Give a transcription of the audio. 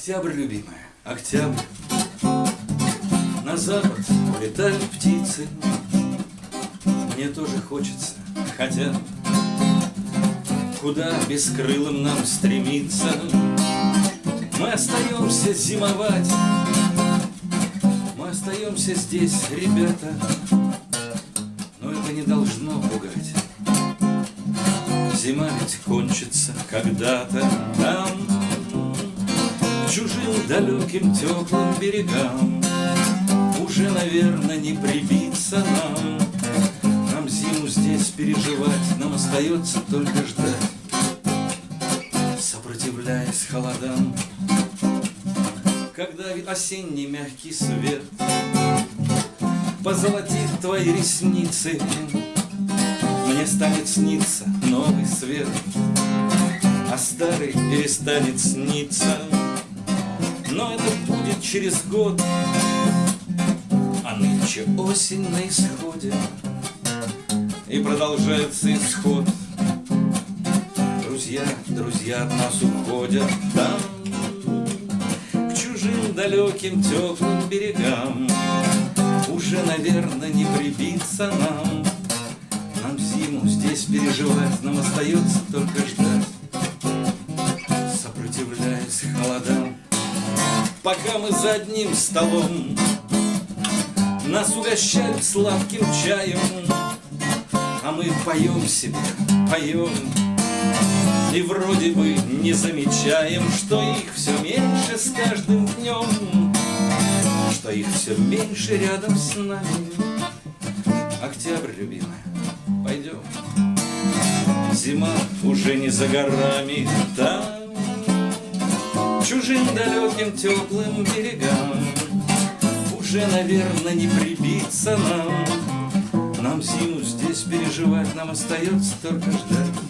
Октябрь, любимая, октябрь. На запад улетают птицы. Мне тоже хочется, хотя Куда бескрылым нам стремиться? Мы остаемся зимовать. Мы остаемся здесь, ребята. Но это не должно пугать. Зима ведь кончится когда-то там чужим далеким теплым берегам. Уже, наверное, не прибиться нам. Нам зиму здесь переживать Нам остается только ждать. Сопротивляясь холодам Когда осенний мягкий свет Позолотит твои ресницы Мне станет сниться новый свет А старый перестанет сниться через год А нынче осень на исходе. И продолжается исход. Друзья, друзья от нас уходят там К чужим далеким теплым берегам. Уже, наверное, не прибиться нам. Нам зиму здесь переживать Нам остается только Пока мы за одним столом. Нас угощают сладким чаем А мы поем себе, поем. И вроде бы не замечаем Что их все меньше с каждым днем Что их все меньше рядом с нами. Октябрь, любимая, пойдем Зима уже не за горами Там чужим далеким теплым берегам. Уже, наверное, не прибиться нам. Нам зиму здесь переживать Нам остается только ждать